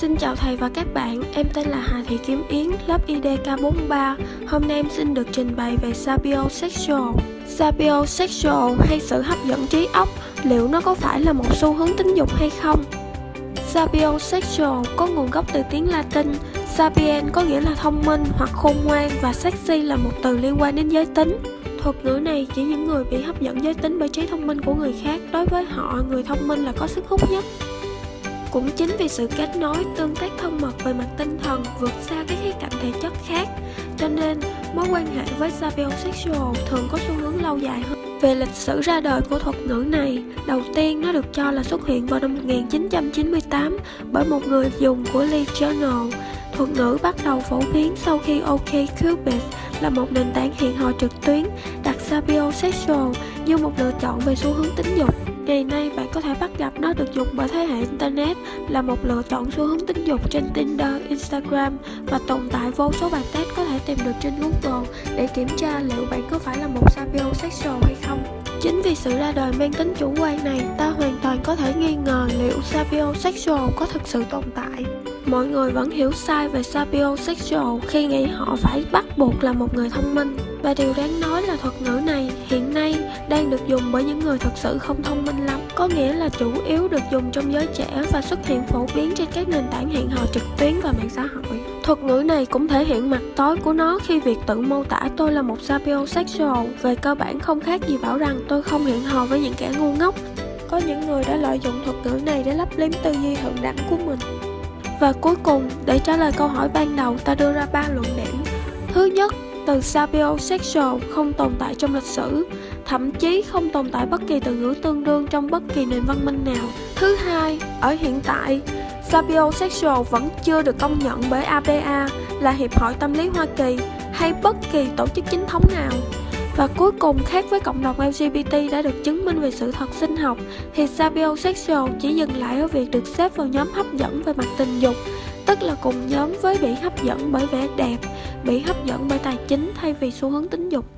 Xin chào thầy và các bạn, em tên là Hà Thị Kiếm Yến, lớp IDK43. Hôm nay em xin được trình bày về sapiosexual. Sapiosexual hay sự hấp dẫn trí óc, liệu nó có phải là một xu hướng tính dục hay không? Sapiosexual có nguồn gốc từ tiếng Latin. Sapien có nghĩa là thông minh hoặc khôn ngoan và sexy là một từ liên quan đến giới tính. Thuật ngữ này chỉ những người bị hấp dẫn giới tính bởi trí thông minh của người khác. Đối với họ, người thông minh là có sức hút nhất. Cũng chính vì sự kết nối, tương tác thân mật về mặt tinh thần vượt xa các khía cạnh thể chất khác, cho nên mối quan hệ với sapiosexual thường có xu hướng lâu dài hơn. Về lịch sử ra đời của thuật ngữ này, đầu tiên nó được cho là xuất hiện vào năm 1998 bởi một người dùng của Lee Journal. Thuật ngữ bắt đầu phổ biến sau khi OkCupid là một nền tảng hẹn hò trực tuyến đặt sapiosexual như một lựa chọn về xu hướng tính dục. Ngày nay bạn có thể bắt gặp nó được dùng bởi thế hệ Internet là một lựa chọn xu hướng tính dục trên Tinder, Instagram và tồn tại vô số bài test có thể tìm được trên Google để kiểm tra liệu bạn có phải là một sapiosexual hay không. Chính vì sự ra đời mang tính chủ quan này, ta hoàn toàn có thể nghi ngờ liệu sapiosexual có thực sự tồn tại. Mọi người vẫn hiểu sai về sapiosexual khi nghĩ họ phải bắt buộc là một người thông minh. Và điều đáng nói là thuật ngữ này hiện nay đang được dùng bởi những người thực sự không thông minh lắm. Có nghĩa là chủ yếu được dùng trong giới trẻ và xuất hiện phổ biến trên các nền tảng hẹn hò trực tuyến và mạng xã hội. Thuật ngữ này cũng thể hiện mặt tối của nó khi việc tự mô tả tôi là một sapiosexual về cơ bản không khác gì bảo rằng tôi không hẹn hò với những kẻ ngu ngốc. Có những người đã lợi dụng thuật ngữ này để lấp liếm tư duy thượng đẳng của mình. Và cuối cùng, để trả lời câu hỏi ban đầu, ta đưa ra ba luận điểm. Thứ nhất, từ sapiosexual không tồn tại trong lịch sử, thậm chí không tồn tại bất kỳ từ ngữ tương đương trong bất kỳ nền văn minh nào. Thứ hai, ở hiện tại, sapiosexual vẫn chưa được công nhận bởi APA là Hiệp hội Tâm lý Hoa Kỳ hay bất kỳ tổ chức chính thống nào. Và cuối cùng khác với cộng đồng LGBT đã được chứng minh về sự thật sinh học thì sapiosexual chỉ dừng lại ở việc được xếp vào nhóm hấp dẫn về mặt tình dục tức là cùng nhóm với bị hấp dẫn bởi vẻ đẹp, bị hấp dẫn bởi tài chính thay vì xu hướng tính dục.